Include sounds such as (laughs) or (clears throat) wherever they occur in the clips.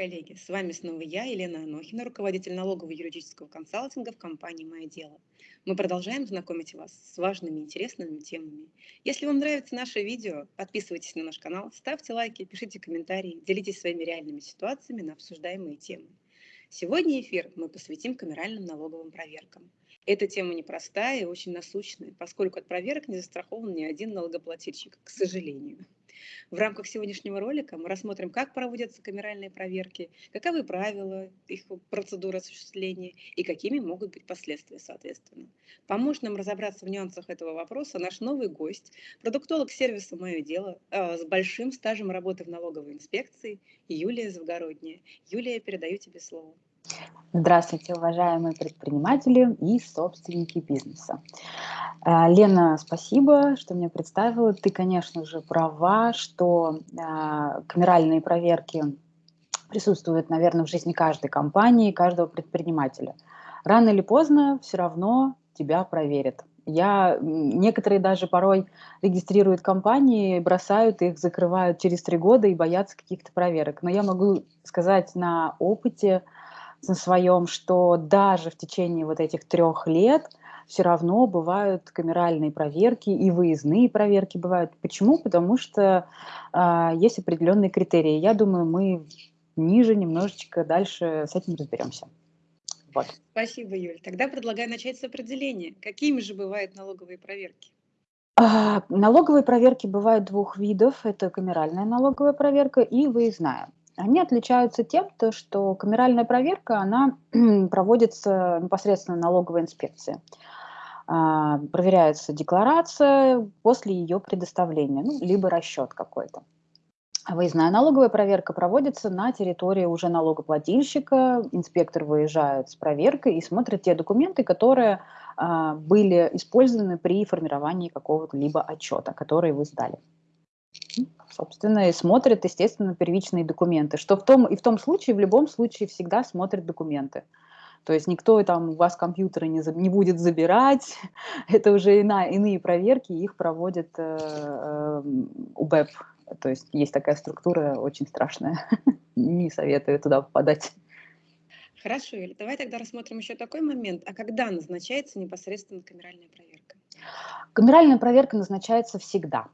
коллеги! С вами снова я, Елена Анохина, руководитель налогового юридического консалтинга в компании «Мое дело». Мы продолжаем знакомить вас с важными интересными темами. Если вам нравится наше видео, подписывайтесь на наш канал, ставьте лайки, пишите комментарии, делитесь своими реальными ситуациями на обсуждаемые темы. Сегодня эфир мы посвятим камеральным налоговым проверкам. Эта тема непростая и очень насущная, поскольку от проверок не застрахован ни один налогоплательщик, к сожалению. В рамках сегодняшнего ролика мы рассмотрим, как проводятся камеральные проверки, каковы правила их процедуры осуществления и какими могут быть последствия, соответственно. Поможет нам разобраться в нюансах этого вопроса наш новый гость, продуктолог сервиса «Мое дело» э, с большим стажем работы в налоговой инспекции Юлия Завгородняя. Юлия, передаю тебе слово. Здравствуйте, уважаемые предприниматели и собственники бизнеса. Э, Лена, спасибо, что меня представила. Ты, конечно же, права, что э, камеральные проверки присутствуют, наверное, в жизни каждой компании, каждого предпринимателя. Рано или поздно все равно тебя проверят. Я, некоторые даже порой регистрируют компании, бросают их, закрывают через три года и боятся каких-то проверок. Но я могу сказать на опыте, на своем, что даже в течение вот этих трех лет все равно бывают камеральные проверки и выездные проверки бывают. Почему? Потому что э, есть определенные критерии. Я думаю, мы ниже немножечко дальше с этим разберемся. Вот. Спасибо, Юль. Тогда предлагаю начать с определения. Какими же бывают налоговые проверки? А, налоговые проверки бывают двух видов. Это камеральная налоговая проверка и выездная. Они отличаются тем, то, что камеральная проверка, она (clears throat) проводится непосредственно налоговой инспекции. А, проверяется декларация после ее предоставления, ну, либо расчет какой-то. Выездная налоговая проверка проводится на территории уже налогоплательщика. Инспектор выезжает с проверкой и смотрит те документы, которые а, были использованы при формировании какого-то либо отчета, который вы сдали собственно, и смотрят, естественно, первичные документы. Что в том, и в том случае, в любом случае, всегда смотрят документы. То есть никто там у вас компьютеры не, за, не будет забирать, (laughs) это уже ина, иные проверки, их проводит э, э, УБЭП. То есть есть такая структура очень страшная, (laughs) не советую туда попадать. Хорошо, Юля, давай тогда рассмотрим еще такой момент. А когда назначается непосредственно камеральная проверка? Камеральная проверка назначается всегда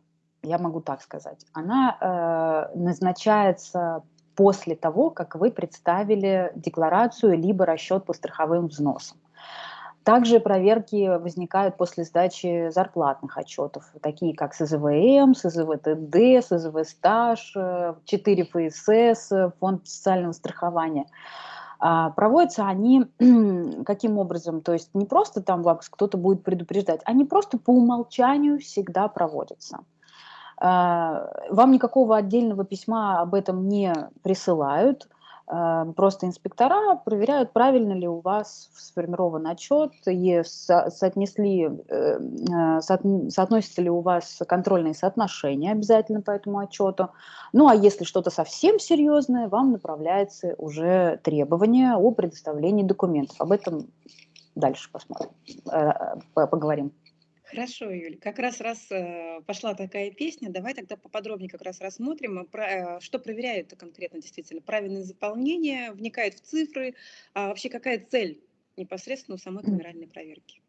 я могу так сказать, она э, назначается после того, как вы представили декларацию либо расчет по страховым взносам. Также проверки возникают после сдачи зарплатных отчетов, такие как СЗВМ, СЗВТД, СЗВ стаж, 4 ФСС, Фонд социального страхования. А, проводятся они (clears throat) каким образом? То есть не просто там вас кто-то будет предупреждать, они просто по умолчанию всегда проводятся. А, вам никакого отдельного письма об этом не присылают, а, просто инспектора проверяют, правильно ли у вас сформирован отчет, и соотнесли, э, а, соотносятся ли у вас контрольные соотношения обязательно по этому отчету. Ну а если что-то совсем серьезное, вам направляется уже требование о предоставлении документов. Об этом дальше посмотрим, э, поговорим. Хорошо, Юль. Как раз раз э, пошла такая песня, давай тогда поподробнее как раз рассмотрим, э, что проверяет конкретно действительно. Правильное заполнение, вникает в цифры, а вообще какая цель непосредственно у самой камеральной проверки?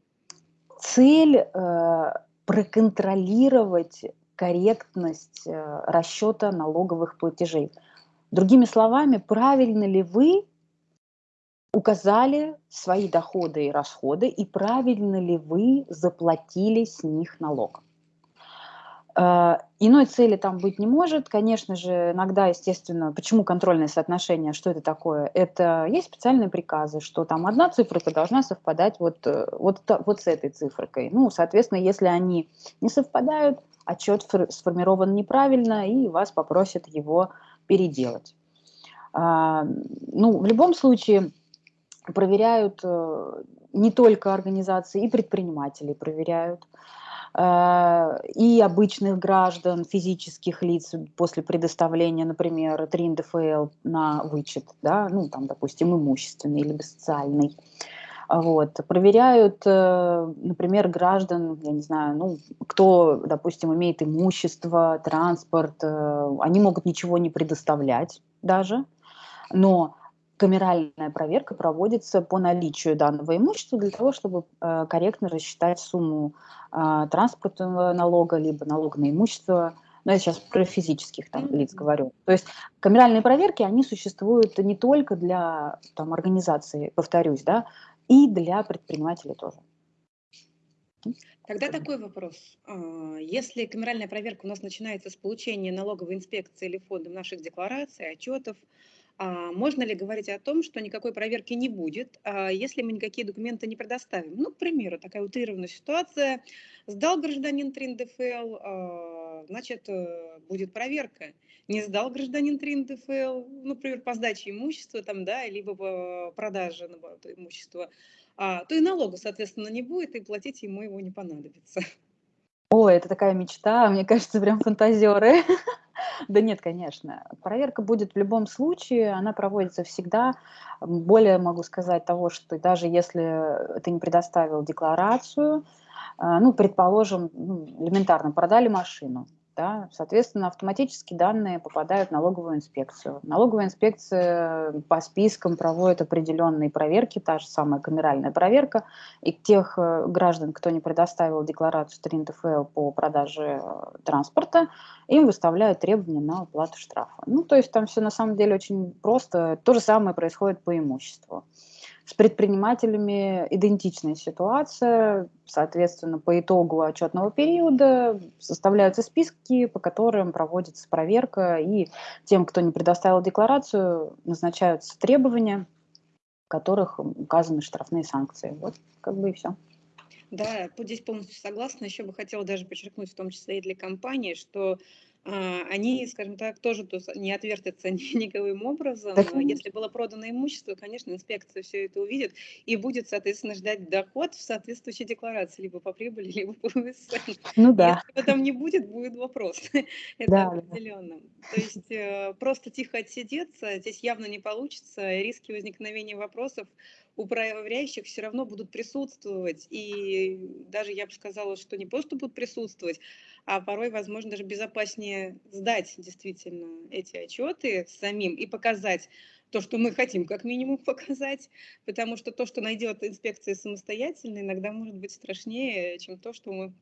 Цель э, проконтролировать корректность э, расчета налоговых платежей. Другими словами, правильно ли вы указали свои доходы и расходы, и правильно ли вы заплатили с них налог. Э, иной цели там быть не может. Конечно же, иногда, естественно, почему контрольное соотношение, что это такое? Это есть специальные приказы, что там одна циферка должна совпадать вот, э, вот, вот с этой цифрой. Ну, соответственно, если они не совпадают, отчет сформирован неправильно, и вас попросят его переделать. А, ну, в любом случае, проверяют э, не только организации, и предприниматели проверяют, э, и обычных граждан, физических лиц после предоставления, например, 3 НДФЛ на вычет, да, ну, там, допустим, имущественный или социальный. Вот. Проверяют, э, например, граждан, я не знаю, ну, кто, допустим, имеет имущество, транспорт, они могут ничего не предоставлять даже, Но камеральная проверка проводится по наличию данного имущества для того, чтобы э, корректно рассчитать сумму э, транспортного налога, либо налога на имущество. Но я сейчас про физических там, лиц говорю. То есть камеральные проверки, они существуют не только для там, организации, повторюсь, да, и для предпринимателей тоже. Тогда такой вопрос. А, если камеральная проверка у нас начинается с получения налоговой инспекции или фондом наших деклараций, отчетов, а можно ли говорить о том, что никакой проверки не будет, а если мы никакие документы не предоставим? Ну, к примеру, такая утрированная ситуация. Сдал гражданин ТРИН ДФЛ, а, значит, э, будет проверка. Не сдал гражданин ТРИН ДФЛ, ну, например, по сдаче имущества, там, да, либо по продаже имущества, то и налога, соответственно, не будет, и платить ему его не понадобится. О, это такая мечта, мне кажется, прям фантазеры. (laughs) Да нет, конечно. Проверка будет в любом случае, она проводится всегда. Более могу сказать того, что даже если ты не предоставил декларацию, а, ну, предположим, ну, элементарно, продали машину, да, соответственно, автоматически данные попадают в налоговую инспекцию. Налоговая инспекция по спискам проводит определенные проверки, та же самая камеральная проверка, и тех э, граждан, кто не предоставил декларацию ТРИН ТФЛ по продаже э, транспорта, им выставляют требования на уплату штрафа. Ну, то есть там все на самом деле очень просто. То же самое происходит по имуществу. С предпринимателями идентичная ситуация. Соответственно, по итогу отчетного периода составляются списки, по которым проводится проверка, и тем, кто не предоставил декларацию, назначаются требования, в которых указаны штрафные санкции. Вот как бы и все. Да, здесь полностью согласна. Еще бы хотела даже подчеркнуть, в том числе и для компании, что они, скажем так, тоже не отвертятся (laughs) никаким образом. Так, Если было продано имущество, конечно, инспекция все это увидит и будет, соответственно, ждать доход в соответствующей декларации, либо по прибыли, (laughs) либо по ВСН. Ну да. Если там не будет, будет вопрос. (laughs) это да, определенно. То есть э, просто тихо отсидеться здесь явно не получится. Риски возникновения вопросов у проверяющих все равно будут присутствовать. И даже я бы сказала, что не просто будут присутствовать, а порой, возможно, даже безопаснее сдать действительно эти отчеты самим и показать то, что мы хотим как минимум (laughs) показать, потому что то, что найдет инспекция самостоятельно, иногда может быть страшнее, чем то, что мы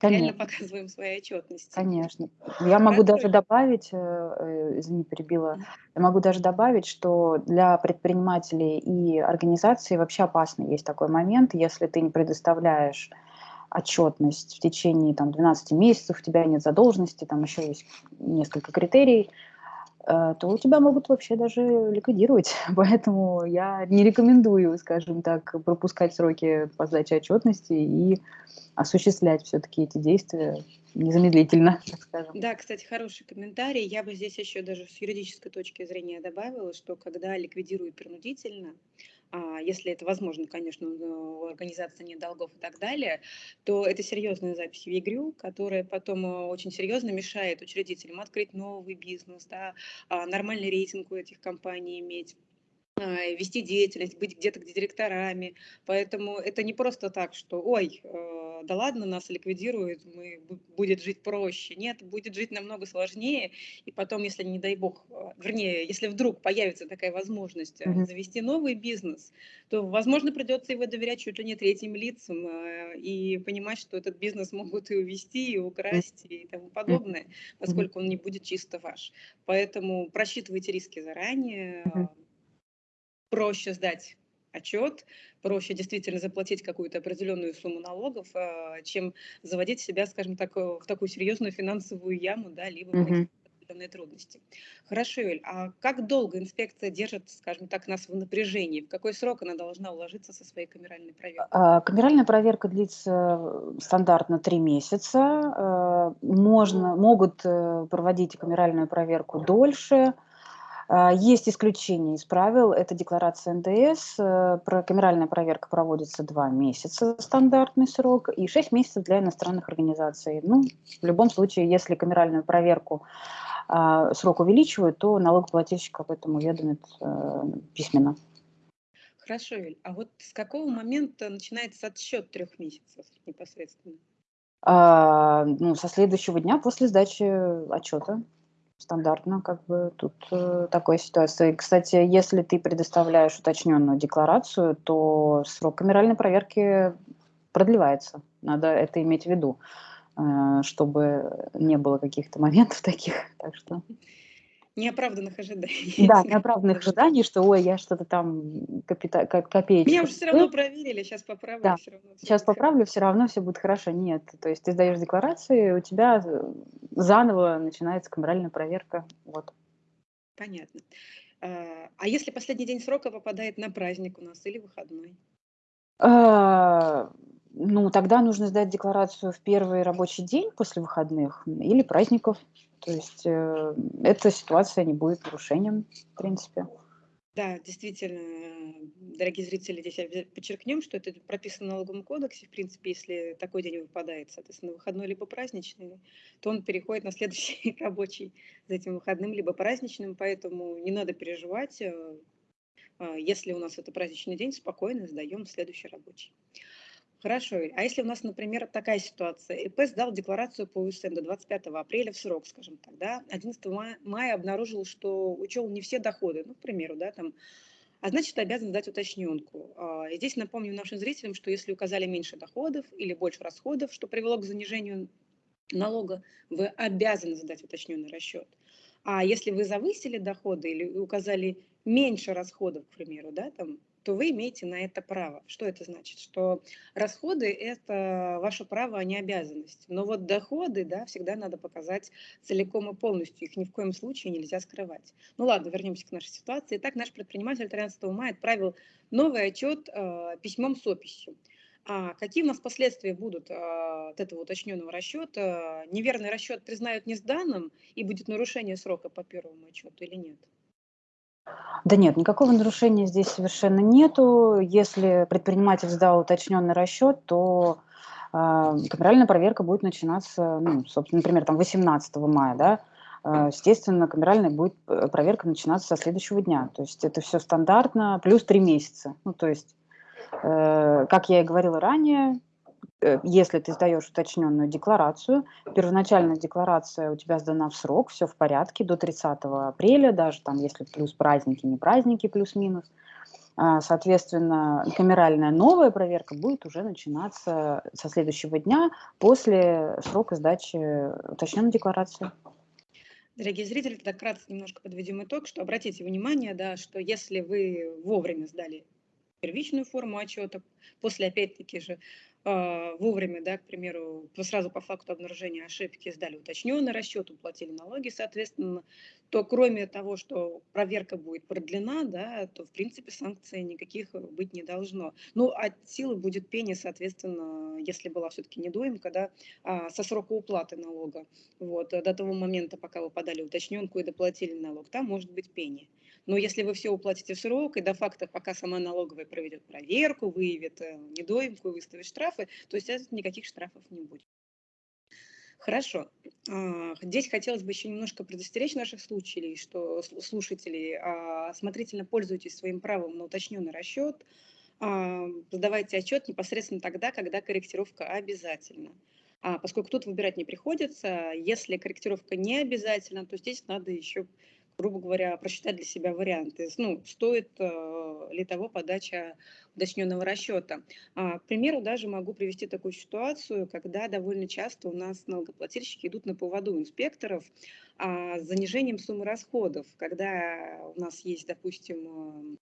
Конечно. реально показываем свои отчетности. Конечно. Я могу даже добавить, э, э, извини, перебила, я могу даже добавить, что для предпринимателей и организаций вообще опасно есть такой момент, если ты не предоставляешь отчетность в течение там, 12 месяцев, у тебя нет задолженности, там еще есть несколько критерий, то у тебя могут вообще даже ликвидировать. (laughs) Поэтому я не рекомендую, скажем так, пропускать сроки по сдаче отчетности и осуществлять все-таки эти действия незамедлительно, (laughs) так скажем. Да, кстати, хороший комментарий. Я бы здесь еще даже с юридической точки зрения добавила, что когда ликвидируют принудительно, если это возможно, конечно, у организации нет долгов и так далее, то это серьезная запись в ЕГРЮ, которая потом э, очень серьезно мешает учредителям открыть новый бизнес, да, а, нормальный рейтинг у этих компаний иметь а, вести деятельность, быть где-то где директорами. Поэтому это не просто так, что, ой, э, да ладно, нас ликвидируют, мы, будет жить проще. Нет, будет жить намного сложнее. И потом, если, не дай бог, э, вернее, если вдруг появится такая возможность mm-hmm. завести новый бизнес, то, возможно, придется его доверять чуть ли не третьим лицам и понимать, что этот бизнес (laughs) могут и увести, и украсть, и тому подобное, поскольку он не будет чисто ваш. Поэтому просчитывайте риски заранее, проще сдать отчет, проще действительно заплатить какую-то определенную сумму налогов, а, чем заводить себя, скажем так, в такую серьезную финансовую яму, да, либо mm-hmm. определенные трудности. Хорошо, Юль, а как долго инспекция держит, скажем так, нас в напряжении? В какой срок она должна уложиться со своей камеральной проверкой? А, камеральная проверка длится э, стандартно три месяца. А, можно, могут э, проводить камеральную проверку дольше – есть исключения из правил, это декларация НДС, э, камеральная проверка проводится два месяца, стандартный срок, и шесть месяцев для иностранных организаций. Ну, в любом случае, если камеральную проверку а, срок увеличивают, то налогоплательщик об этом уведомит э, письменно. Хорошо, Юль. А вот с какого момента начинается отсчет трех месяцев непосредственно? А, ну, со следующего дня после сдачи отчета. Стандартно, как бы тут э, такой ситуации. Кстати, если ты предоставляешь уточненную декларацию, то срок камеральной проверки продлевается. Надо это иметь в виду, э, чтобы не было каких-то моментов (laughs) таких. Так что Неоправданных ожиданий. Да, (laughs) неоправданных ожиданий, что ой, я что-то там капита... копеечку. Меня уже все равно проверили, сейчас поправлю. Да. Все равно сейчас поправлю, все равно все будет хорошо. Нет, то есть ты сдаешь декларации, у тебя заново начинается камеральная проверка. Вот. Понятно. А, а если последний день срока попадает на праздник у нас или выходной? А, ну, тогда нужно сдать декларацию в первый рабочий день после выходных или праздников. То есть э, эта ситуация не будет нарушением, в принципе. Да, действительно, дорогие зрители, здесь подчеркнем, что это прописано в налоговом кодексе. В принципе, если такой день выпадает, соответственно, выходной либо праздничный, то он переходит на следующий (laughs) рабочий за этим выходным, либо праздничным, поэтому не надо переживать. Э, э, если у нас это праздничный день, спокойно сдаем следующий рабочий. Хорошо. А если у нас, например, такая ситуация, ИП сдал декларацию по УСН до 25 апреля в срок, скажем так, да, 11 мая, мая обнаружил, что учел не все доходы, ну, к примеру, да, там, а значит, обязан сдать уточненку. А, и здесь напомню нашим зрителям, что если указали меньше доходов или больше расходов, что привело к занижению налога, вы обязаны сдать уточненный расчет. А если вы завысили доходы или указали меньше расходов, к примеру, да, там, то вы имеете на это право. Что это значит? Что расходы – это ваше право, а не обязанность. Но вот доходы, да, всегда надо показать целиком и полностью. Их ни в коем случае нельзя скрывать. Ну ладно, вернемся к нашей ситуации. Итак, наш предприниматель 13 мая отправил новый отчет э, письмом с описью. А какие у нас последствия будут а, от этого уточненного расчета? Неверный расчет признают несданным и будет нарушение срока по первому отчету или нет? Да нет, никакого нарушения здесь совершенно нету. Если предприниматель сдал уточненный расчет, то э, камеральная проверка будет начинаться, ну, собственно, например, там 18 мая, да, э, естественно, камеральная будет э, проверка начинаться со следующего дня. То есть это все стандартно, плюс три месяца. Ну, то есть, э, как я и говорила ранее, если ты сдаешь уточненную декларацию, первоначальная декларация у тебя сдана в срок, все в порядке, до 30 апреля, даже там, если плюс праздники, не праздники, плюс-минус, а, соответственно, камеральная новая проверка будет уже начинаться со следующего дня после срока сдачи уточненной декларации. Дорогие зрители, тогда кратко немножко подведем итог, что обратите внимание, да, что если вы вовремя сдали первичную форму отчета, после опять-таки же вовремя, да, к примеру, сразу по факту обнаружения ошибки сдали уточненный расчет, уплатили налоги, соответственно, то кроме того, что проверка будет продлена, да, то в принципе санкций никаких быть не должно. Ну, от силы будет пение, соответственно, если была все-таки недоимка, да, а, со срока уплаты налога. Вот, до того момента, пока вы подали уточненку и доплатили налог, там может быть пение. Но если вы все уплатите в срок, и до факта, пока сама налоговая проведет проверку, выявит э, недоимку и выставит штрафы, то, естественно, никаких штрафов не будет. Хорошо. А, здесь хотелось бы еще немножко предостеречь наших слушателей, что слушателей, а, осмотрительно пользуйтесь своим правом на уточненный расчет, а, сдавайте отчет непосредственно тогда, когда корректировка обязательна. Поскольку тут выбирать не приходится, если корректировка не обязательна, то здесь надо еще грубо говоря, просчитать для себя варианты. Ну, стоит э, ли того подача уточненного расчета. А, к примеру, даже могу привести такую ситуацию, когда довольно часто у нас налогоплательщики идут на поводу инспекторов а, с занижением суммы расходов, когда у нас есть, допустим,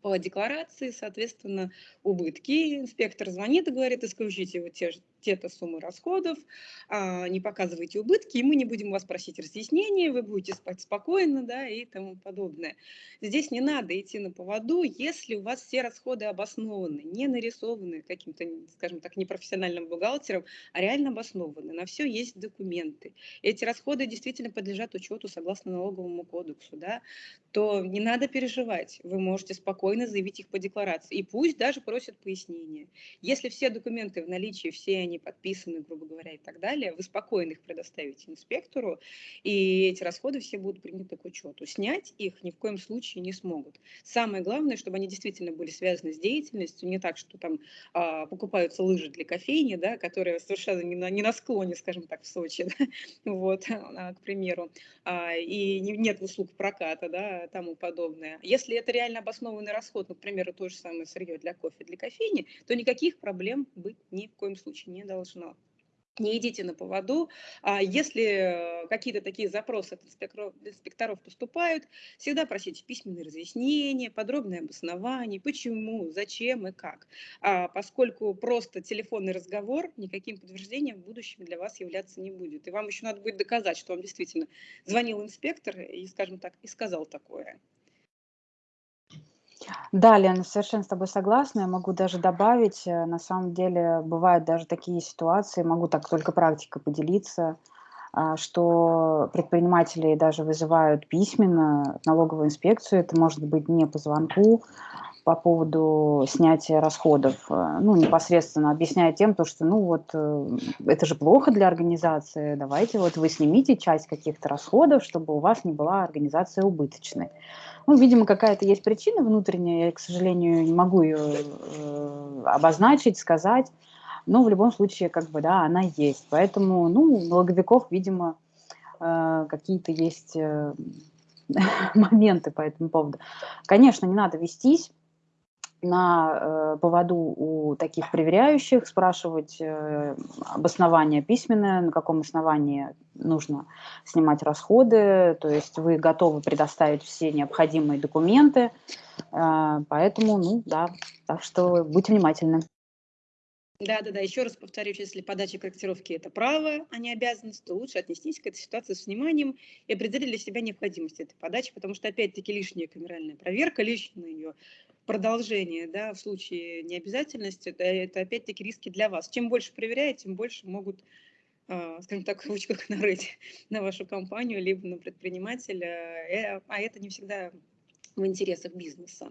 по декларации, соответственно, убытки. Инспектор звонит и говорит, исключите вот те, те-то суммы расходов, а, не показывайте убытки, и мы не будем вас просить разъяснения, вы будете спать спокойно, да, и тому подобное. Здесь не надо идти на поводу, если у вас все расходы обоснованы, не нарисованы каким-то, скажем так, непрофессиональным бухгалтером, а реально обоснованы. На все есть документы. Эти расходы действительно подлежат учету согласно налоговому кодексу, да, то не надо переживать, вы можете спокойно заявить их по декларации. И пусть даже просят пояснения. Если все документы в наличии, все они они подписаны, грубо говоря, и так далее, вы спокойно их предоставите инспектору, и эти расходы все будут приняты к учету. Снять их ни в коем случае не смогут. Самое главное, чтобы они действительно были связаны с деятельностью, не так, что там а, покупаются лыжи для кофейни, да, которые совершенно не на, не на склоне, скажем так, в Сочи, (laughs) да, вот, а, к примеру, а, и нет услуг проката, да, тому подобное. Если это реально обоснованный расход, например, то же самое сырье для кофе, для кофейни, то никаких проблем быть ни в коем случае не должно не идите на поводу. А если какие-то такие запросы от инспекторов, инспекторов поступают, всегда просите письменные разъяснения, подробное обоснование, почему, зачем и как. А поскольку просто телефонный разговор никаким подтверждением в будущем для вас являться не будет. И вам еще надо будет доказать, что вам действительно звонил инспектор и, скажем так, и сказал такое. Да, Лена, совершенно с тобой согласна. Я могу даже добавить, э, на самом деле бывают даже такие ситуации, могу так только практика поделиться, а, что предприниматели даже вызывают письменно налоговую инспекцию, это может быть не по звонку, по поводу снятия расходов, э, ну, непосредственно объясняя тем, то, что, ну, вот, э, это же плохо для организации, давайте вот вы снимите часть каких-то расходов, чтобы у вас не была организация убыточной. Ну, видимо, какая-то есть причина внутренняя, я, к сожалению, не могу ее э, обозначить, сказать, но в любом случае, как бы, да, она есть. Поэтому, ну, у налоговиков, видимо, э, какие-то есть э, (laughs) моменты по этому поводу. Конечно, не надо вестись, на э, поводу у таких проверяющих, спрашивать э, обоснование письменное, на каком основании нужно снимать расходы, то есть вы готовы предоставить все необходимые документы, э, поэтому, ну да, так что будьте внимательны. Да, да, да. Еще раз повторюсь, если подача корректировки это право, а не обязанность, то лучше отнестись к этой ситуации с вниманием и определить для себя необходимость этой подачи, потому что опять-таки лишняя камеральная проверка, лишнее ее продолжение, да, в случае необязательности, это, это опять-таки риски для вас. Чем больше проверяете, тем больше могут, э, скажем так, (laughs) ручках нарыть на вашу компанию, либо на предпринимателя, э, а это не всегда в интересах бизнеса.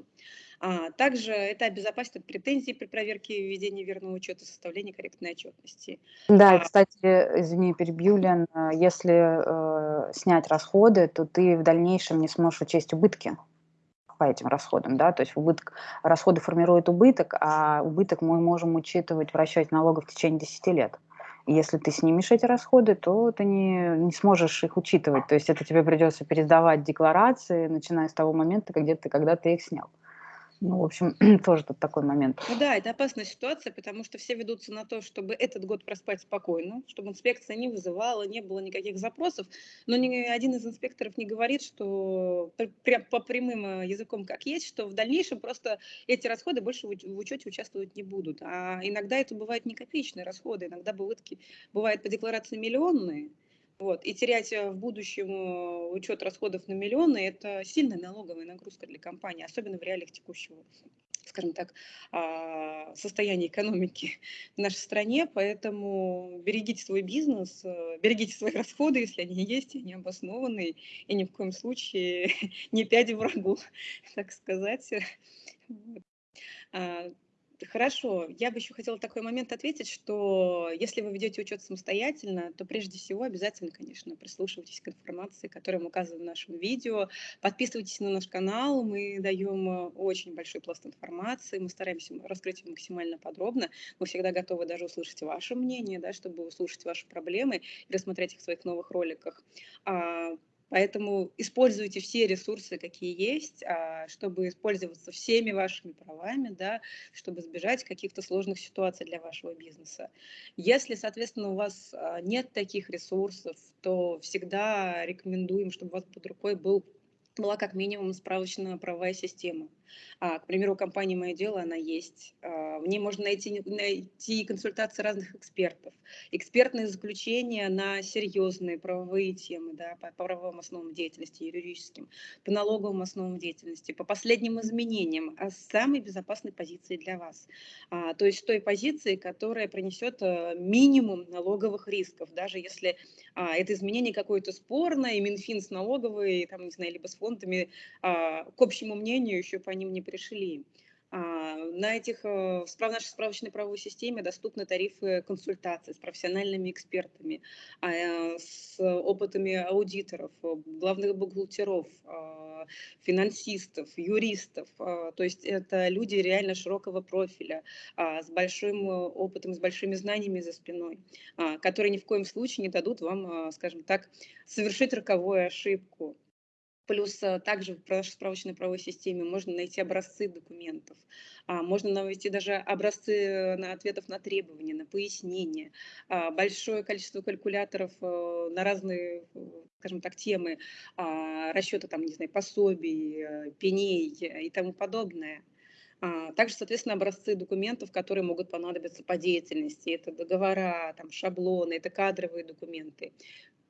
А, также это обезопасит от претензий при проверке введения верного учета, составления корректной отчетности. Да, а, кстати, извини, перебью, Лен, если э, снять расходы, то ты в дальнейшем не сможешь учесть убытки по этим расходам, да, то есть убыток, расходы формируют убыток, а убыток мы можем учитывать в расчете налогов в течение 10 лет. Если ты снимешь эти расходы, то ты не, не сможешь их учитывать. То есть это тебе придется пересдавать декларации, начиная с того момента, когда ты, когда ты их снял. Ну, в общем, (clears throat) тоже тут такой момент. Ну да, это опасная ситуация, потому что все ведутся на то, чтобы этот год проспать спокойно, чтобы инспекция не вызывала, не было никаких запросов. Но ни один из инспекторов не говорит, что прям по прямым э, языком как есть, что в дальнейшем просто эти расходы больше в учете участвовать не будут. А иногда это бывают не копеечные расходы, иногда бывают по декларации миллионные. Вот. И терять э, в будущем э, учет расходов на миллионы – это сильная налоговая нагрузка для компании, особенно в реалиях текущего скажем так, а, состояния экономики в нашей стране, поэтому берегите свой бизнес, э, берегите свои расходы, если они есть, они обоснованы, и ни в коем случае (laughs) не пяди врагу, (laughs) так сказать. А, Хорошо, я бы еще хотела такой момент ответить, что если вы ведете учет самостоятельно, то прежде всего обязательно, конечно, прислушивайтесь к информации, которую мы указываем в нашем видео, подписывайтесь на наш канал, мы даем э, очень большой пласт информации, мы стараемся раскрыть ее максимально подробно, мы всегда готовы даже услышать ваше мнение, да, чтобы услышать ваши проблемы и рассмотреть их в своих новых роликах. Поэтому используйте все ресурсы, какие есть, а, чтобы использоваться всеми вашими правами, да, чтобы избежать каких-то сложных ситуаций для вашего бизнеса. Если, соответственно, у вас а, нет таких ресурсов, то всегда рекомендуем, чтобы у вас под рукой был была как минимум справочная правовая система. А, к примеру, у компании «Мое дело» она есть. А, в ней можно найти, найти консультации разных экспертов, экспертные заключения на серьезные правовые темы, да, по правовым основам деятельности, юридическим, по налоговым основам деятельности, по последним изменениям, а с самой безопасной позиции для вас. А, то есть той позиции, которая принесет а, минимум налоговых рисков, даже если а, это изменение какое-то спорное, и Минфин с налоговой, там, не знаю, либо с фондами, а, к общему мнению еще по ним не пришли. А, на этих, э, в нашей справочной правовой системе доступны тарифы консультаций с профессиональными экспертами, а, э, с опытами аудиторов, э, главных бухгалтеров, а, финансистов, юристов. То есть это люди реально широкого профиля, с большим опытом, с большими знаниями за спиной, которые ни в коем случае не дадут вам, скажем так, совершить роковую ошибку. Плюс э, также в справочной правовой системе можно найти образцы документов, а, можно найти даже образцы э, на ответов на требования, на пояснения, а, большое количество калькуляторов э, на разные, скажем так, темы, а, расчеты там, не знаю, пособий, пеней и тому подобное. Также, соответственно, образцы документов, которые могут понадобиться по деятельности. Это договора, там, шаблоны, это кадровые документы.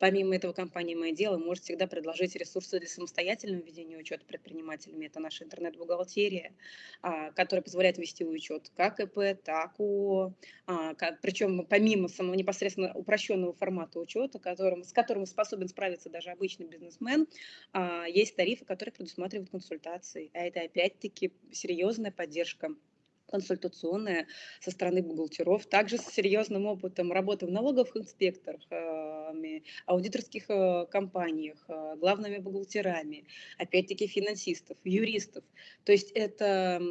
Помимо этого, компания «Мое дело» может всегда предложить ресурсы для самостоятельного ведения учета предпринимателями. Это наша интернет-бухгалтерия, а, которая позволяет вести учет как ИП, так ООО. А, Причем помимо самого непосредственно упрощенного формата учета, которым, с которым способен справиться даже обычный бизнесмен, а, есть тарифы, которые предусматривают консультации. А это опять-таки серьезная поддержка консультационная со стороны бухгалтеров, также с серьезным опытом работы в налоговых инспекторах, э, аудиторских э, компаниях, э, главными бухгалтерами, опять-таки финансистов, юристов. То есть это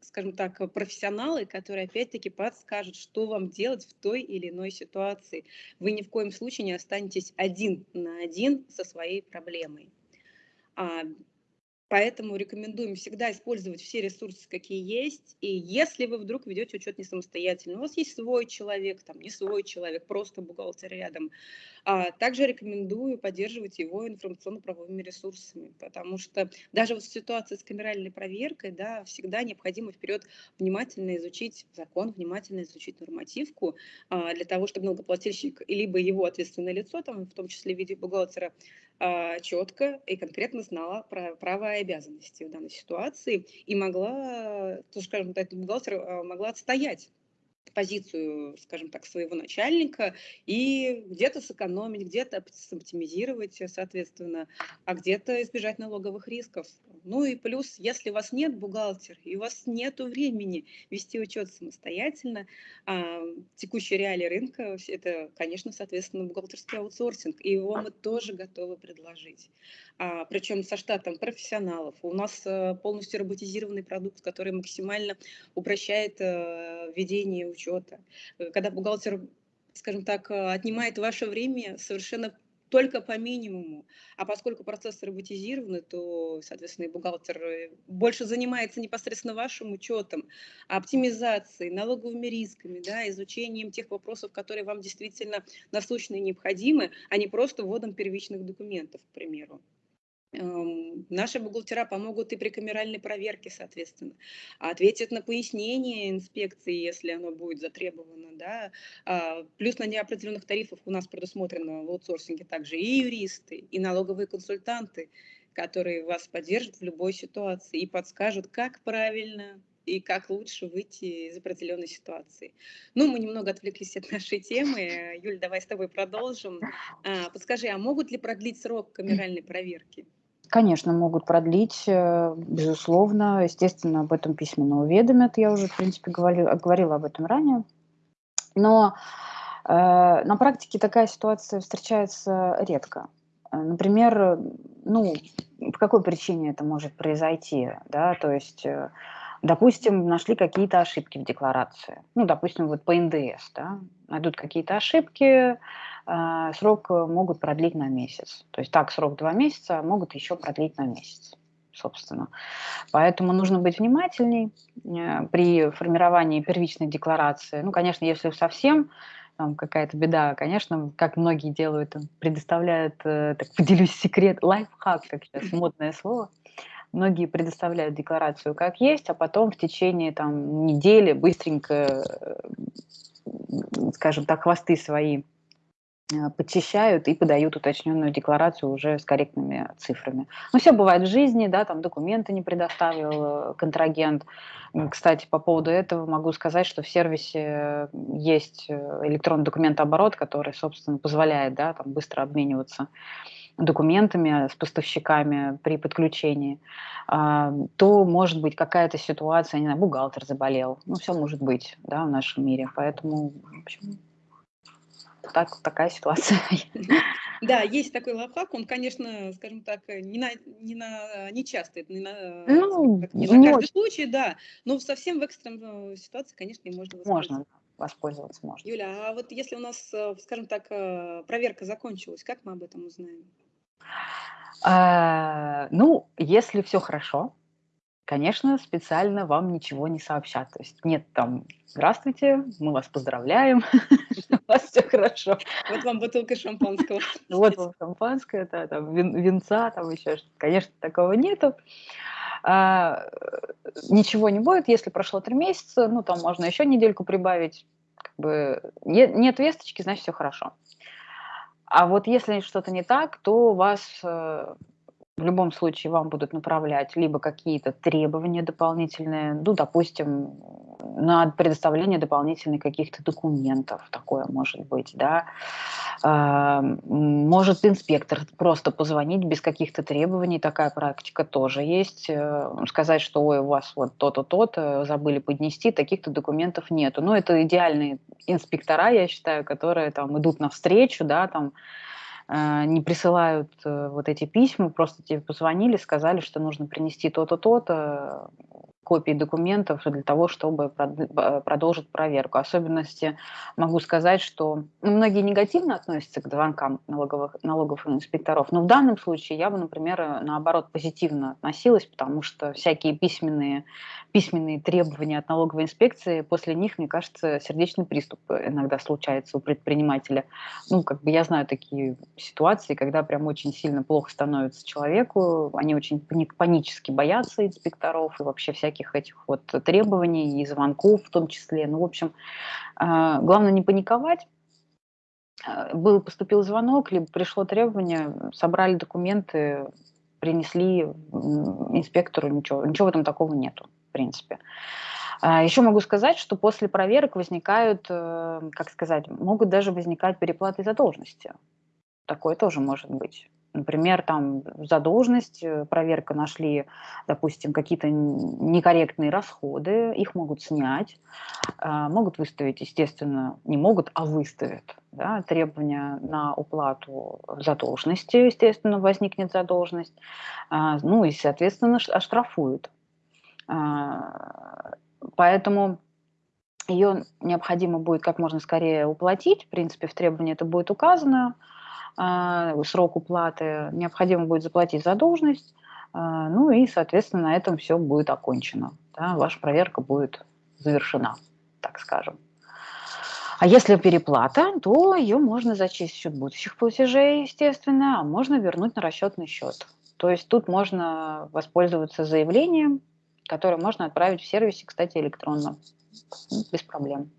скажем так, профессионалы, которые опять-таки подскажут, что вам делать в той или иной ситуации. Вы ни в коем случае не останетесь один на один со своей проблемой. Поэтому рекомендуем всегда использовать все ресурсы, какие есть. И если вы вдруг ведете учет не самостоятельно, у вас есть свой человек, там не свой человек, просто бухгалтер рядом, а также рекомендую поддерживать его информационно-правовыми ресурсами, потому что даже в ситуации с камеральной проверкой да, всегда необходимо вперед внимательно изучить закон, внимательно изучить нормативку а, для того, чтобы налогоплательщик, либо его ответственное лицо, там, в том числе в виде бухгалтера, четко и конкретно знала про права и обязанности в данной ситуации и могла, то, скажем так, а, могла отстоять позицию, скажем так, своего начальника и где-то сэкономить, где-то оптимизировать, соответственно, а где-то избежать налоговых рисков. Ну и плюс, если у вас нет бухгалтера и у вас нет времени вести учет самостоятельно, а, текущие реалии рынка, это, конечно, соответственно, бухгалтерский аутсорсинг, и его мы тоже готовы предложить. А, причем со штатом профессионалов. У нас а, полностью роботизированный продукт, который максимально упрощает а, ведение учета. Когда бухгалтер скажем так, отнимает ваше время совершенно только по минимуму. А поскольку процессы роботизированы, то, соответственно, и бухгалтер э, больше занимается непосредственно вашим учетом, оптимизацией, налоговыми рисками, да, изучением тех вопросов, которые вам действительно насущны и необходимы, а не просто вводом первичных документов, к примеру. Эм, наши бухгалтера помогут и при камеральной проверке, соответственно, ответят на пояснение инспекции, если оно будет затребовано. Да? А, плюс на неопределенных тарифах у нас предусмотрено в аутсорсинге также и юристы, и налоговые консультанты, которые вас поддержат в любой ситуации и подскажут, как правильно и как лучше выйти из определенной ситуации. Ну, мы немного отвлеклись от нашей темы. Юль, давай с тобой продолжим. А, подскажи, а могут ли продлить срок камеральной проверки? Конечно, могут продлить, э, безусловно. Естественно, об этом письменно уведомят. Я уже, в принципе, говорила, говорила об этом ранее. Но э, на практике такая ситуация встречается редко. Э, например, ну, по какой причине это может произойти? Да? То есть, э, допустим, нашли какие-то ошибки в декларации. Ну, допустим, вот по НДС. Да? Найдут какие-то ошибки, срок э, могут продлить на месяц. То есть так срок два месяца, а могут еще продлить на месяц, собственно. Поэтому нужно быть внимательней э, при формировании первичной декларации. Ну, конечно, если совсем там какая-то беда, конечно, как многие делают, предоставляют, э, так поделюсь секрет, лайфхак, как сейчас модное слово, многие предоставляют декларацию как есть, а потом в течение там недели быстренько, скажем так, хвосты свои подчищают и подают уточненную декларацию уже с корректными цифрами. Ну, все бывает в жизни, да, там документы не предоставил э, контрагент. Кстати, по поводу этого могу сказать, что в сервисе есть э, электронный документооборот, который, собственно, позволяет, да, там быстро обмениваться документами с поставщиками при подключении, а, то может быть какая-то ситуация, не знаю, бухгалтер заболел, ну все может быть, да, в нашем мире, поэтому, в общем, так, такая ситуация. Да, есть такой лайфхак, он, конечно, скажем так, не на, не на, не часто, это не на, Ну, так, не на не каждый очень случай, да, но совсем в экстренной ситуации, конечно, можно воспользоваться. можно воспользоваться, можно. Юля, а вот если у нас, э, скажем так, э, проверка закончилась, как мы об этом узнаем? А, ну, если все хорошо, конечно, специально вам ничего не сообщат. То есть нет там «Здравствуйте, мы вас поздравляем, (laughs) у вас все хорошо». Вот вам бутылка шампанского. (laughs) Вот вам шампанское, да, там вин винца, там еще что-то. Конечно, такого нету. А, ничего не будет, если прошло 3 месяца, ну, там можно еще недельку прибавить. Как бы не нет весточки, значит, все хорошо. А вот если что-то не так, то вас э, в любом случае вам будут направлять либо какие-то требования дополнительные, ну, допустим, на предоставление дополнительных каких-то документов, такое может быть, да. А, может инспектор просто позвонить без каких-то требований, такая практика тоже есть, э, сказать, что ой, у вас вот то-то, то-то, забыли поднести, таких-то документов нету. Ну, это идеальные инспектора, я считаю, которые там идут навстречу, да, там, не присылают э, вот эти письма, просто тебе позвонили, сказали, что нужно принести то-то, то-то, копии документов для того, чтобы продолжить проверку. Особенности могу сказать, что ну, многие негативно относятся к звонкам налоговых, налоговых инспекторов, но в данном случае я бы, например, наоборот позитивно относилась, потому что всякие письменные, письменные требования от налоговой инспекции, после них, мне кажется, сердечный приступ иногда случается у предпринимателя. Ну, как бы я знаю такие ситуации, когда прям очень сильно плохо становится человеку, они очень панически боятся инспекторов и вообще всякие всяких этих вот требований и звонков в том числе. Ну, в общем, а, главное не паниковать. А, был, поступил звонок, либо пришло требование, собрали документы, принесли инспектору, ничего, ничего в этом такого нету, в принципе. А, Еще могу сказать, что после проверок возникают, э, как сказать, могут даже возникать переплаты задолженности. Такое тоже может быть. Например, там задолженность, э, проверка нашли, допустим, какие-то некорректные расходы, их могут снять, а, могут выставить, естественно, не могут, а выставят да, требования на уплату задолженности, естественно, возникнет задолженность, а, ну и, соответственно, оштрафуют. А, поэтому ее необходимо будет как можно скорее уплатить, в принципе, в требовании это будет указано, срок уплаты, необходимо будет заплатить задолженность, а, ну и, соответственно, на этом все будет окончено. Да, ваша проверка будет завершена, так скажем. А если переплата, то ее можно зачесть в счет будущих платежей, естественно, а можно вернуть на расчетный счет. То есть тут можно воспользоваться заявлением, которое можно отправить в сервисе, кстати, электронно, без проблем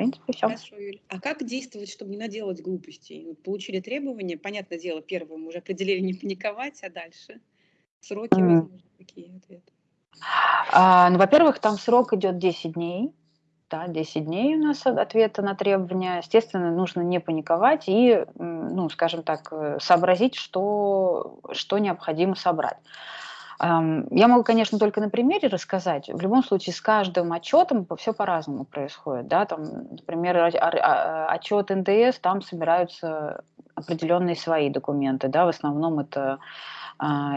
принципе, все. Хорошо, Юль. А как действовать, чтобы не наделать глупостей? Вот получили требования, понятное дело, первое мы уже определили не паниковать, а дальше сроки, mm. возможно, какие ответы? А, ну, во-первых, там срок идет 10 дней. Да, 10 дней у нас ответа на требования. Естественно, нужно не паниковать и, ну, скажем так, э, сообразить, что, что необходимо собрать. Я могу, конечно, только на примере рассказать. В любом случае, с каждым отчетом все по-разному происходит. Да? Там, например, отчет НДС, там собираются определенные свои документы. Да? В основном это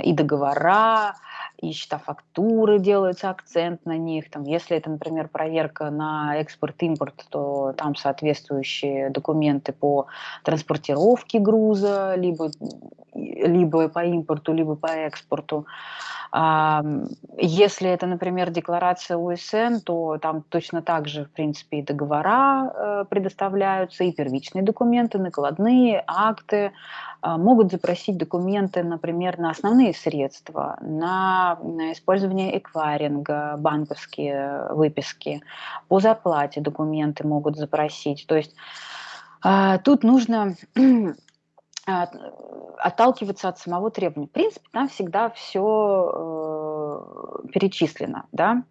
и договора, и счета фактуры делается акцент на них. Там, если это, например, проверка на экспорт-импорт, то там соответствующие документы по транспортировке груза, либо, либо по импорту, либо по экспорту. Если это, например, декларация УСН, то там точно так же, в принципе, и договора э, предоставляются, и первичные документы, накладные, акты. А, могут запросить документы, например, на основные средства, на использование эквайринга, банковские выписки, по зарплате документы могут запросить. То есть а, тут нужно (clears throat) отталкиваться от самого требования. В принципе, там всегда все э, перечислено, да,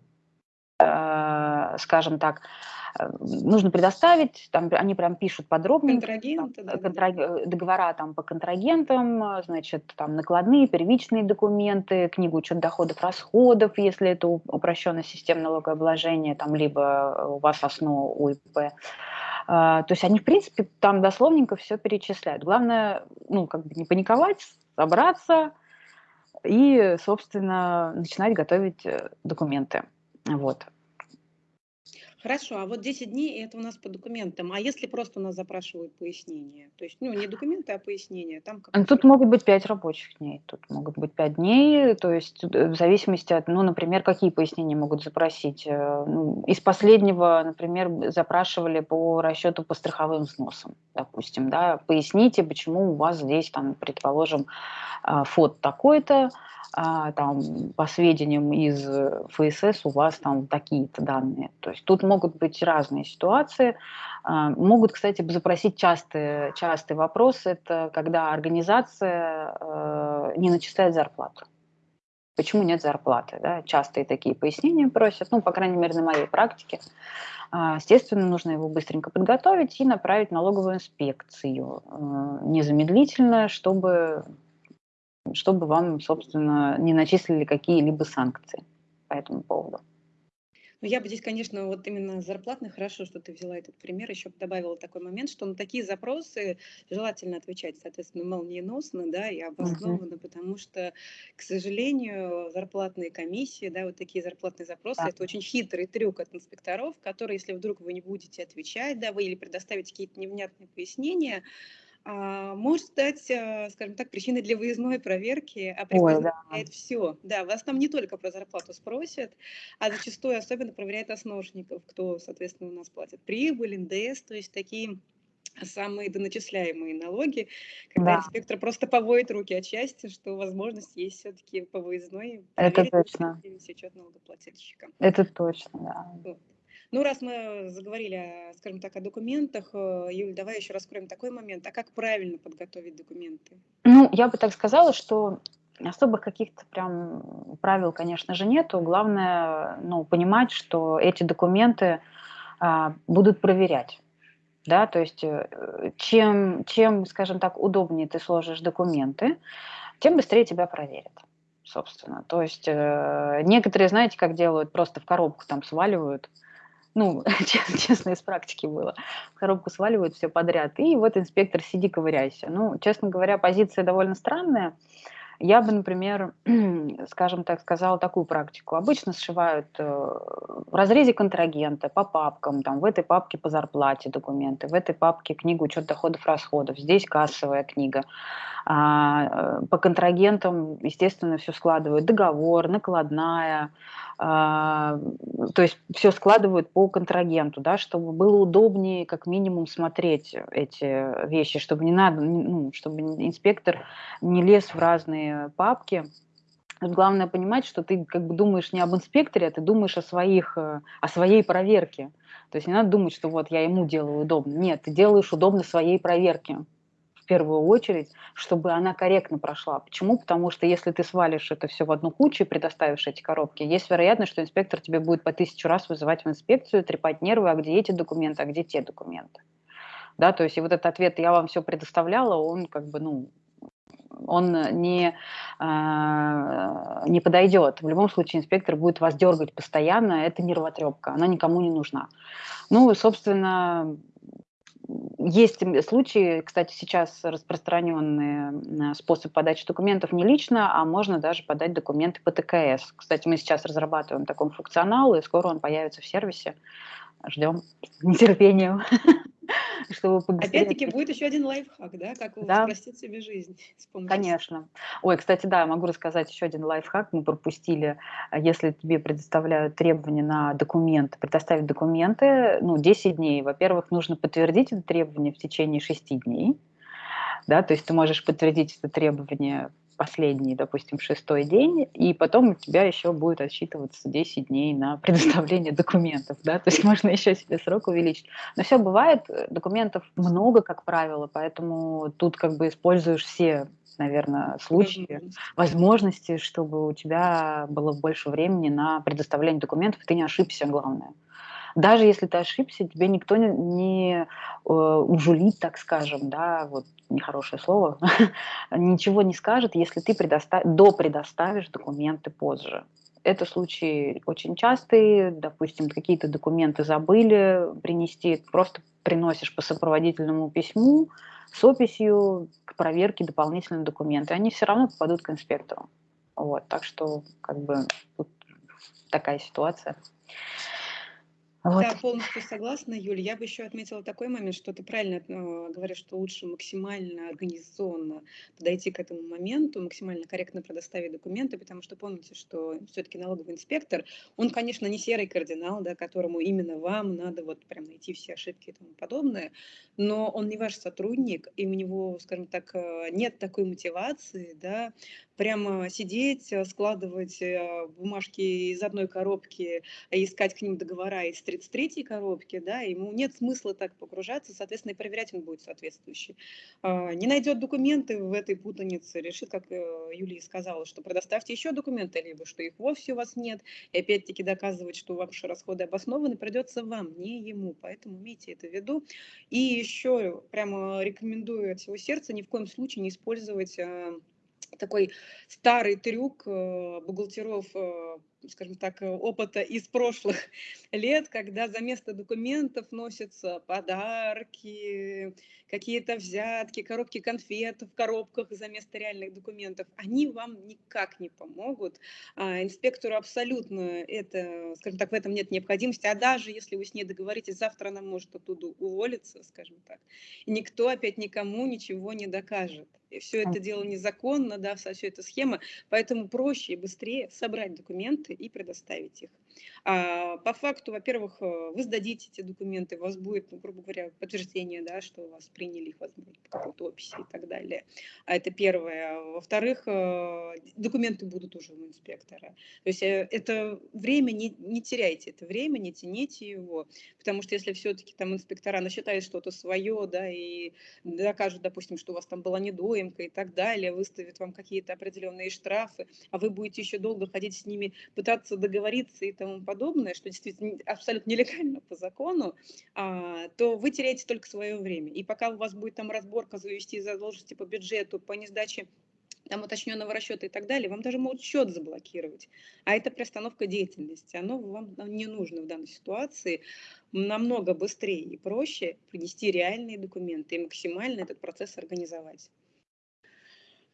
э, скажем так. э, нужно предоставить, там они прям пишут подробнее. Контрагенты, да. Э, договора там по контрагентам, значит, там накладные, первичные документы, книгу учет доходов, расходов, если это упрощенная система налогообложения, там, либо у вас основа УИП. А, то есть они, в принципе, там дословненько все перечисляют. Главное, ну, как бы не паниковать, собраться и, собственно, начинать готовить э, документы. Вот. Хорошо, а вот 10 дней это у нас по документам. А если просто у нас запрашивают пояснение? То есть, ну, не документы, а пояснение. Там как Тут могут быть 5 рабочих дней, тут могут быть 5 дней, то есть э, в зависимости от, ну, например, какие пояснения могут запросить. Э, ну, из последнего, например, запрашивали по расчету по страховым взносам, допустим, да, поясните, почему у вас здесь, там, предположим, а, фот такой-то, а, там, по сведениям из ФСС у вас там такие-то данные. То есть тут могут быть разные ситуации. А, могут, кстати, запросить частый, частый вопрос, это когда организация э, не начисляет зарплату. Почему нет зарплаты? Да? Частые такие пояснения просят, ну, по крайней мере, на моей практике. А, естественно, нужно его быстренько подготовить и направить налоговую инспекцию э, незамедлительно, чтобы чтобы вам, собственно, не начислили какие-либо санкции по этому поводу. Ну, я бы здесь, конечно, вот именно зарплатный, хорошо, что ты взяла этот пример, еще бы добавила такой момент, что на такие запросы желательно отвечать, соответственно, молниеносно, да, и обоснованно, uh-huh. потому что, к сожалению, зарплатные комиссии, да, вот такие зарплатные запросы, да. это очень хитрый трюк от инспекторов, который, если вдруг вы не будете отвечать, да, вы или предоставите какие-то невнятные пояснения, может стать, а, скажем так, причиной для выездной проверки, а Ой, да. все. Да, вас там не только про зарплату спросят, а зачастую особенно проверяют основников, кто, соответственно, у нас платит прибыль, НДС, то есть такие самые доначисляемые налоги, когда да. инспектор просто поводит руки от счастья, что возможность есть все-таки по выездной. Это точно. Учет налогоплательщика. Это точно, да. Вот. Ну, раз мы заговорили, скажем так, о документах, э, Юль, давай еще раскроем такой момент. А как правильно подготовить документы? Ну, я бы так сказала, что особых каких-то прям правил, конечно же, нету. Главное, ну, понимать, что эти документы а, будут проверять. Да, то есть э, чем, чем, скажем так, удобнее ты сложишь документы, тем быстрее тебя проверят собственно. То есть э, некоторые, знаете, как делают, просто в коробку там сваливают, ну, (laughs) честно, из практики было. Коробку сваливают все подряд, и вот инспектор, сиди, ковыряйся. Ну, честно говоря, позиция довольно странная. Я бы, например, (clears throat) скажем так, сказала такую практику. Обычно сшивают э, в разрезе контрагента по папкам, там в этой папке по зарплате документы, в этой папке книгу учет доходов, расходов, здесь кассовая книга. А, э, по контрагентам, естественно, все складывают. Договор, накладная, а, то есть все складывают по контрагенту, да, чтобы было удобнее как минимум смотреть эти вещи, чтобы не надо, ну, чтобы инспектор не лез в разные папки. главное понимать, что ты как бы думаешь не об инспекторе, а ты думаешь о своих, э, о своей проверке. То есть не надо думать, что вот я ему делаю удобно. Нет, ты делаешь удобно своей проверке первую очередь, чтобы она корректно прошла. Почему? Потому что если ты свалишь это все в одну кучу и предоставишь эти коробки, есть вероятность, что инспектор тебе будет по тысячу раз вызывать в инспекцию, трепать нервы, а где эти документы, а где те документы. Да, то есть и вот этот ответ «я вам все предоставляла», он как бы, ну, он не, э, не подойдет. В любом случае инспектор будет вас дергать постоянно, это нервотрепка, она никому не нужна. Ну, собственно, есть случаи, кстати, сейчас распространенный способ подачи документов не лично, а можно даже подать документы по ТКС. Кстати, мы сейчас разрабатываем такой функционал, и скоро он появится в сервисе. Ждем нетерпением. (laughs) (laughs) чтобы побыстрее... Опять-таки будет еще один лайфхак, да, как да. упростить себе жизнь. Конечно. Ой, кстати, да, могу рассказать еще один лайфхак. Мы пропустили, а, если тебе предоставляют требования на документы, предоставить документы, ну, 10 дней. Во-первых, нужно подтвердить это требование в течение 6 дней. Да, то есть ты можешь подтвердить это требование последний, допустим, шестой день, и потом у тебя еще будет отсчитываться 10 дней на (laughs) предоставление документов, да, то есть можно еще себе срок увеличить. Но все бывает, э, документов много, как правило, поэтому тут как бы используешь все наверное, случаи, возможности, чтобы у тебя было больше времени на предоставление документов, и ты не ошибся, главное. Даже если ты ошибся, тебе никто не, не э, ужулит, так скажем, да, вот нехорошее слово, (laughs) ничего не скажет, если ты предостав... допредоставишь документы позже. Это случаи очень частые, допустим, какие-то документы забыли принести, просто приносишь по сопроводительному письму с описью к проверке дополнительные документы, они все равно попадут к инспектору. Вот, так что как бы тут такая ситуация. Вот. Да, полностью согласна, Юль. Я бы еще отметила такой момент, что ты правильно э, говоришь, что лучше максимально организационно подойти к этому моменту, максимально корректно предоставить документы, потому что помните, что все-таки налоговый инспектор, он, конечно, не серый кардинал, да, которому именно вам надо вот прям найти все ошибки и тому подобное, но он не ваш сотрудник, и у него, скажем так, э, нет такой мотивации, да, прямо сидеть, э, складывать э, бумажки из одной коробки, искать к ним договора из 33-й коробки, да, ему нет смысла так погружаться, соответственно, и проверять он будет соответствующий. А, не найдет документы в этой путанице, решит, как Юлия сказала, что предоставьте еще документы, либо что их вовсе у вас нет, и опять-таки доказывать, что ваши расходы обоснованы, придется вам, не ему, поэтому имейте это в виду. И еще прямо рекомендую от всего сердца ни в коем случае не использовать э, такой старый трюк э, бухгалтеров э, скажем так, э, опыта из прошлых (laughs) лет, когда за место документов носятся подарки, какие-то взятки, коробки конфет в коробках за место реальных документов, они вам никак не помогут. А инспектору абсолютно это, скажем так, в этом нет необходимости, а даже если вы с ней договоритесь, завтра она может оттуда уволиться, скажем так, и никто опять никому ничего не докажет. И все это дело незаконно, да, вся эта схема, поэтому проще и быстрее собрать документы и предоставить их. А, по факту, во-первых, э, вы сдадите эти документы, у вас будет, ну, грубо говоря, подтверждение, да, что вас приняли их, возможно, по какой-то описи и так далее. А это первое. Во-вторых, э, документы будут уже у инспектора. То есть э, это время, не, не теряйте это время, не тяните его, потому что если все-таки там инспектора насчитают что-то свое, да, и докажут, допустим, что у вас там была недоимка и так далее, выставят вам какие-то определенные штрафы, а вы будете еще долго ходить с ними, пытаться договориться и тому подобное, что действительно абсолютно нелегально по закону, а, то вы теряете только свое время. И пока у вас будет там разборка завести задолженности по бюджету, по несдаче там уточненного расчета и так далее, вам даже могут счет заблокировать. А это приостановка деятельности. Оно вам не нужно в данной ситуации. Намного быстрее и проще принести реальные документы и максимально этот процесс организовать.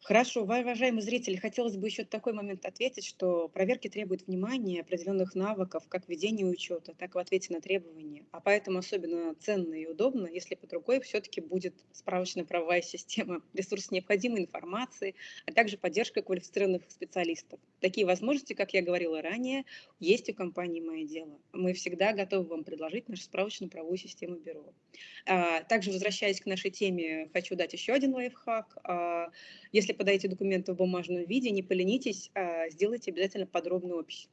Хорошо, уважаемые зрители, хотелось бы еще такой момент ответить, что проверки требуют внимания, определенных навыков, как ведения учета, так и в ответе на требования. А поэтому особенно ценно и удобно, если под рукой все-таки будет справочно-правовая система, (laughs) ресурс необходимой информации, а также поддержка квалифицированных специалистов. Такие возможности, как я говорила ранее, есть у компании «Мое дело». Мы всегда готовы вам предложить нашу справочно-правовую систему бюро. А, также, возвращаясь к нашей теме, хочу дать еще один лайфхак. Если подаете документы в бумажном виде, не поленитесь, а сделайте обязательно подробную опись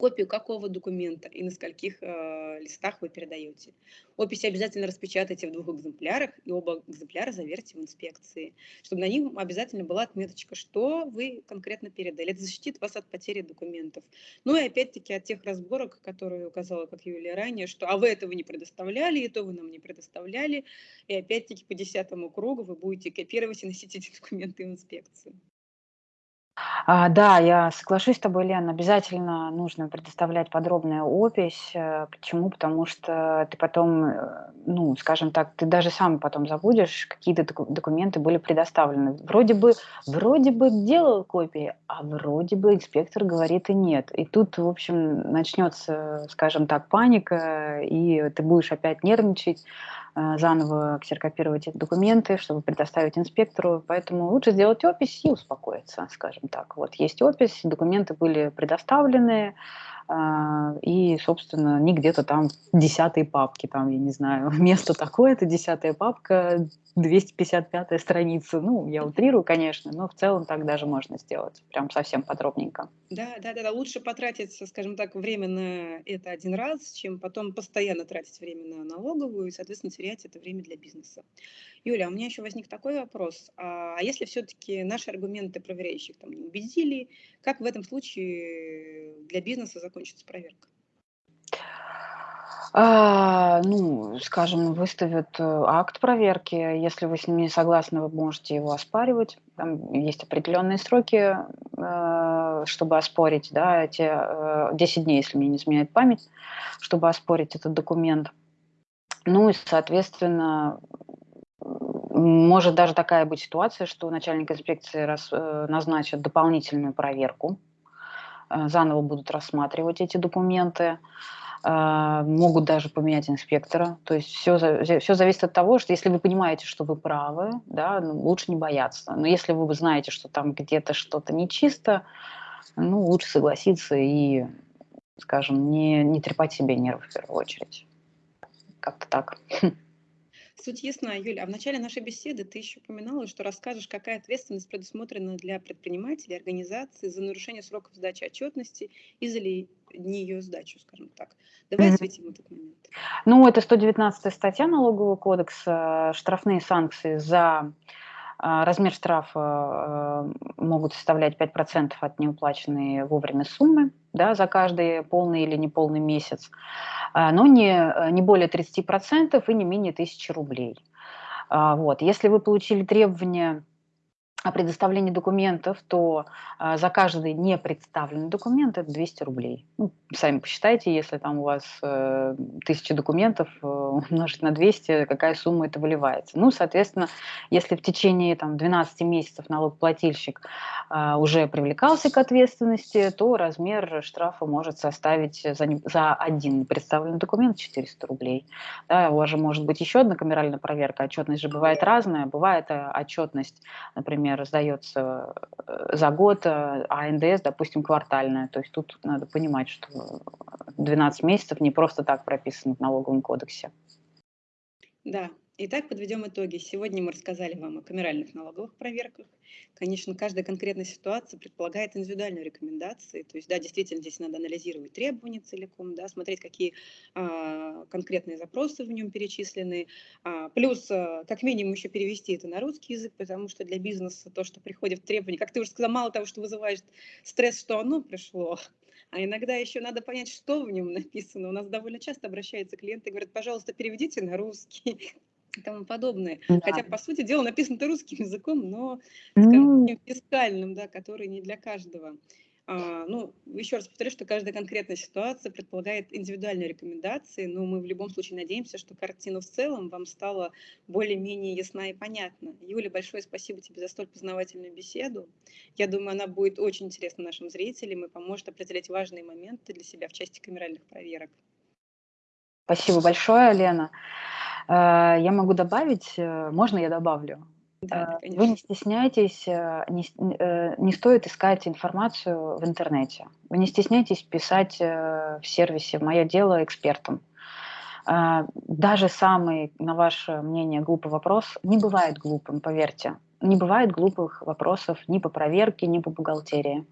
копию какого документа и на скольких э, листах вы передаете. Опись обязательно распечатайте в двух экземплярах, и оба экземпляра заверьте в инспекции, чтобы на них обязательно была отметочка, что вы конкретно передали. Это защитит вас от потери документов. Ну и опять-таки от тех разборок, которые указала, как Юлия ранее, что а вы этого не предоставляли, и то вы нам не предоставляли, и опять-таки по десятому кругу вы будете копировать и носить эти (laughs) документы в инспекцию. А, да, я соглашусь с тобой, Лен, обязательно нужно предоставлять подробную опись. Э, почему? Потому что ты потом, э, ну, скажем так, ты даже сам потом забудешь, какие-то документы были предоставлены. Вроде бы, вроде бы делал копии, а вроде бы инспектор говорит и нет. И тут, в общем, начнется, скажем так, паника, и ты будешь опять нервничать. Э, заново ксерокопировать эти документы, чтобы предоставить инспектору. Поэтому лучше сделать опись и успокоиться, скажем так. Вот есть опись, документы были предоставлены, и, собственно, не где-то там десятой папки, там, я не знаю, (laughs) место такое-то, десятая папка, 255 страница. Ну, я утрирую, конечно, но в целом так даже можно сделать, прям совсем подробненько. Да, да, да, да. лучше потратить, скажем так, время на это один раз, чем потом постоянно тратить время на налоговую и, соответственно, терять это время для бизнеса. Юля, у меня еще возник такой вопрос. А, а если все-таки наши аргументы проверяющих там не убедили, как в этом случае для бизнеса закончится проверка? А, ну, скажем, выставят, э, акт проверки. Если вы с ним не согласны, вы можете его оспаривать. Там есть определенные сроки, э, чтобы оспорить, да, эти, э, 10 дней, если мне не изменяет память, чтобы оспорить этот документ. Ну и, соответственно, может даже такая быть ситуация, что начальник инспекции рас э, назначит дополнительную проверку, э, заново будут рассматривать эти документы. А, могут даже поменять инспектора. То есть все, все зависит от того, что если вы понимаете, что вы правы, да, ну, лучше не бояться. Но если вы знаете, что там где-то что-то нечисто, ну, лучше согласиться и, скажем, не, не трепать себе нервы в первую очередь. Как-то так. Суть ясна, Юля. А в начале нашей беседы ты еще упоминала, что расскажешь, какая ответственность предусмотрена для предпринимателей, организации за нарушение сроков сдачи отчетности и за ли не ее сдачу, скажем так. Давай mm-hmm. осветим этот момент. Ну, это 119 статья Налогового кодекса, штрафные санкции за размер штрафа а, могут составлять 5% от неуплаченной вовремя суммы да, за каждый полный или неполный месяц, а, но не, не более 30% и не менее 1000 рублей. Вот. Если вы получили требования о предоставлении документов, то а, за каждый не представленный документ это 200 рублей. Ну, сами посчитайте, если там у вас э, тысяча документов э, (laughs) умножить на 200, какая сумма это выливается. Ну, соответственно, если в течение там, 12 месяцев налогоплательщик э, уже привлекался к ответственности, то размер штрафа может составить за, за один представленный документ 400 рублей. Да, у вас же может быть еще одна камеральная проверка. Отчетность же бывает разная. Бывает э, отчетность, например, например, сдается э, за год, э, а НДС, допустим, квартальная. То есть тут надо понимать, что 12 месяцев не просто так прописано в налоговом кодексе. Да, Итак, подведем итоги. Сегодня мы рассказали вам о камеральных налоговых проверках. Конечно, каждая конкретная ситуация предполагает индивидуальную рекомендацию. То есть, да, действительно, здесь надо анализировать требования целиком, да, смотреть, какие а, конкретные запросы в нем перечислены. А, плюс, а, как минимум, еще перевести это на русский язык, потому что для бизнеса то, что приходит в требования, как ты уже сказала, мало того, что вызывает стресс, что оно пришло, а иногда еще надо понять, что в нем написано. У нас довольно часто обращаются клиенты и говорят, пожалуйста, переведите на русский и тому подобное. Да. Хотя, по сути дела, написано это русским (laughs) языком, но, скажем, mm. фискальным, да, который не для каждого. А, ну, еще раз повторю, что каждая конкретная ситуация предполагает индивидуальные рекомендации, но мы в любом случае надеемся, что картина в целом вам стала более-менее ясна и понятна. Юля, большое спасибо тебе за столь познавательную беседу. Я думаю, она будет очень интересна нашим зрителям и поможет определять важные моменты для себя в части камеральных проверок. Спасибо большое, Лена. Э, я могу добавить, э, можно я добавлю? Да, э, Вы не стесняйтесь, не, не стоит искать информацию в интернете. Вы не стесняйтесь писать в сервисе «Мое дело» экспертам. Даже самый, на ваше мнение, глупый вопрос не бывает глупым, поверьте не бывает глупых вопросов ни по проверке, ни по бухгалтерии.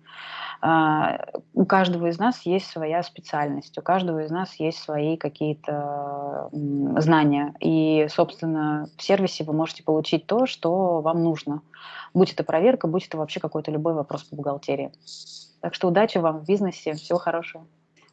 А, у каждого из нас есть своя специальность, у каждого из нас есть свои какие-то знания. И, собственно, в сервисе вы можете получить то, что вам нужно. Будь это проверка, будь это вообще какой-то любой вопрос по бухгалтерии. Так что удачи вам в бизнесе, всего хорошего.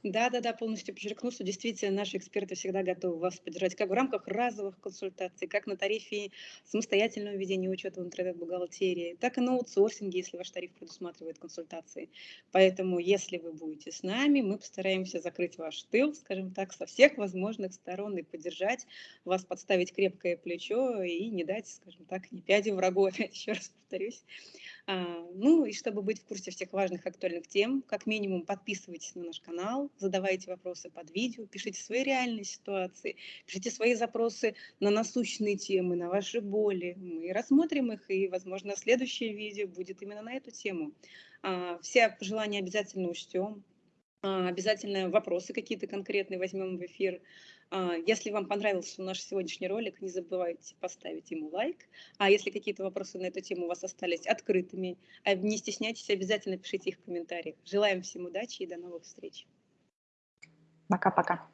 Да-да-да, полностью подчеркну, что действительно наши эксперты всегда готовы вас поддержать как в рамках разовых консультаций, как на тарифе самостоятельного ведения учета в интернет-бухгалтерии, так и на аутсорсинге, если ваш тариф предусматривает консультации. Поэтому, если вы будете с нами, мы постараемся закрыть ваш тыл, скажем так, со всех возможных сторон и поддержать вас, подставить крепкое плечо и не дать, скажем так, ни пяди врагу, (laughs) опять еще раз повторюсь. А, ну и чтобы быть в курсе всех важных актуальных тем, как минимум подписывайтесь на наш канал, задавайте вопросы под видео, пишите свои реальные ситуации, пишите свои запросы на насущные темы, на ваши боли. Мы рассмотрим их, и, возможно, следующее видео будет именно на эту тему. А, все пожелания обязательно учтем, а, обязательно вопросы какие-то конкретные возьмем в эфир. А, если вам понравился наш сегодняшний ролик, не забывайте поставить ему лайк. А если какие-то вопросы на эту тему у вас остались открытыми, а не стесняйтесь, обязательно пишите их в комментариях. Желаем всем удачи и до новых встреч. Пока-пока.